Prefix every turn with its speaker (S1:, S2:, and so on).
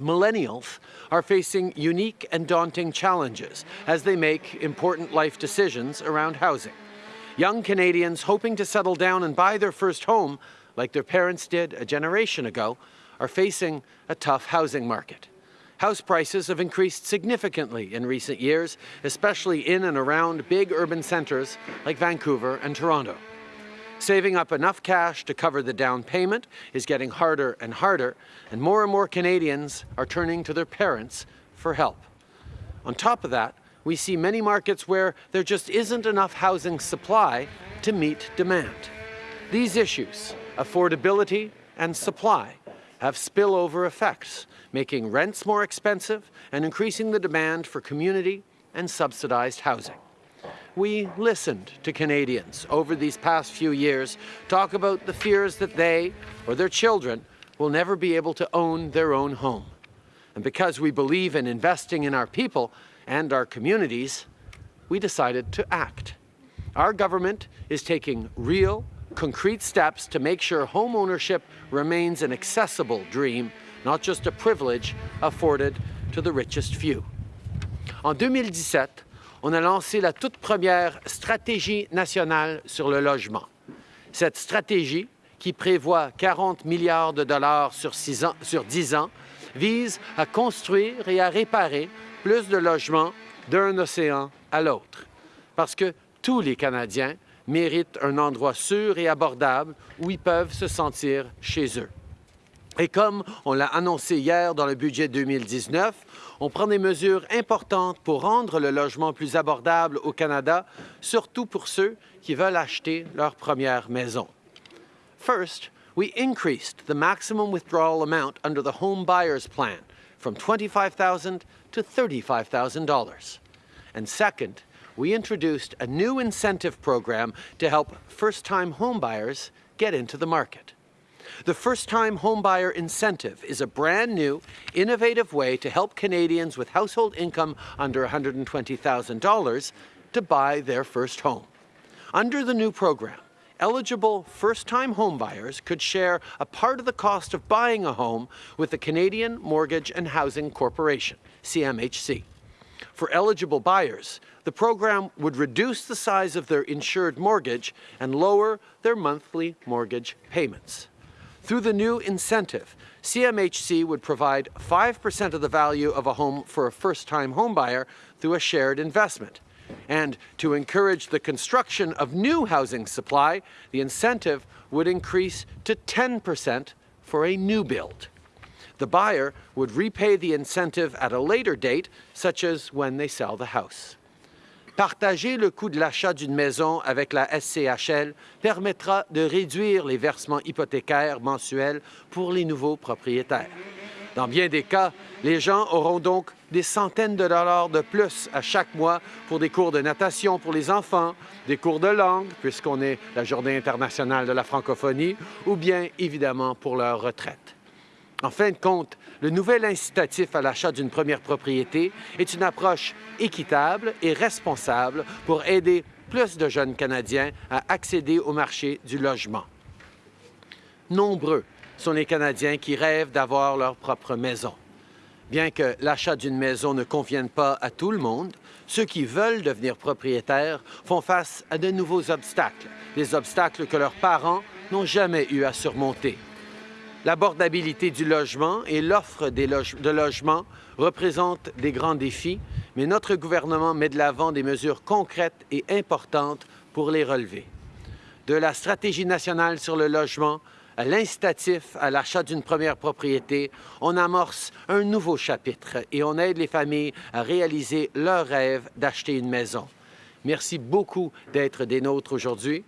S1: Millennials are facing unique and daunting challenges as they make important life decisions around housing. Young Canadians hoping to settle down and buy their first home, like their parents did a generation ago, are facing a tough housing market. House prices have increased significantly in recent years, especially in and around big urban centres like Vancouver and Toronto. Saving up enough cash to cover the down payment is getting harder and harder, and more and more Canadians are turning to their parents for help. On top of that, we see many markets where there just isn't enough housing supply to meet demand. These issues, affordability and supply, have spillover effects, making rents more expensive and increasing the demand for community and subsidized housing. We listened to Canadians over these past few years talk about the fears that they or their children will never be able to own their own home. And because we believe in investing in our people and our communities, we decided to act. Our government is taking real, concrete steps to make sure home ownership remains an accessible dream, not just a privilege afforded to the richest few. En 2017, on a lancé la toute première stratégie nationale sur le logement. Cette stratégie, qui prévoit 40 milliards de dollars sur, sur 10 ans, vise à construire et à réparer plus de logements d'un océan à l'autre. Parce que tous les Canadiens méritent un endroit sûr et abordable où ils peuvent se sentir chez eux. Et comme on l'a annoncé hier dans le budget 2019, on prend des mesures importantes pour rendre le logement plus abordable au Canada, surtout pour ceux qui veulent acheter leur première maison. First, we increased the maximum withdrawal amount under the Home Buyers Plan from $25,000 to $35,000. And second, we introduced a new incentive program to help first-time homebuyers get into the market. The first-time homebuyer incentive is a brand new, innovative way to help Canadians with household income under $120,000 to buy their first home. Under the new program, eligible first-time homebuyers could share a part of the cost of buying a home with the Canadian Mortgage and Housing Corporation, CMHC. For eligible buyers, the program would reduce the size of their insured mortgage and lower their monthly mortgage payments. Through the new incentive, CMHC would provide 5% of the value of a home for a first-time homebuyer through a shared investment. And to encourage the construction of new housing supply, the incentive would increase to 10% for a new build. The buyer would repay the incentive at a later date, such as when they sell the house. Partager le coût de l'achat d'une maison avec la SCHL permettra de réduire les versements hypothécaires mensuels pour les nouveaux propriétaires. Dans bien des cas, les gens auront donc des centaines de dollars de plus à chaque mois pour des cours de natation pour les enfants, des cours de langue, puisqu'on est la Journée internationale de la francophonie, ou bien évidemment pour leur retraite. En fin de compte, le nouvel incitatif à l'achat d'une première propriété est une approche équitable et responsable pour aider plus de jeunes Canadiens à accéder au marché du logement. Nombreux sont les Canadiens qui rêvent d'avoir leur propre maison. Bien que l'achat d'une maison ne convienne pas à tout le monde, ceux qui veulent devenir propriétaires font face à de nouveaux obstacles, des obstacles que leurs parents n'ont jamais eu à surmonter. L'abordabilité du logement et l'offre de logements représentent des grands défis, mais notre gouvernement met de l'avant des mesures concrètes et importantes pour les relever. De la stratégie nationale sur le logement à l'incitatif à l'achat d'une première propriété, on amorce un nouveau chapitre et on aide les familles à réaliser leur rêve d'acheter une maison. Merci beaucoup d'être des nôtres aujourd'hui.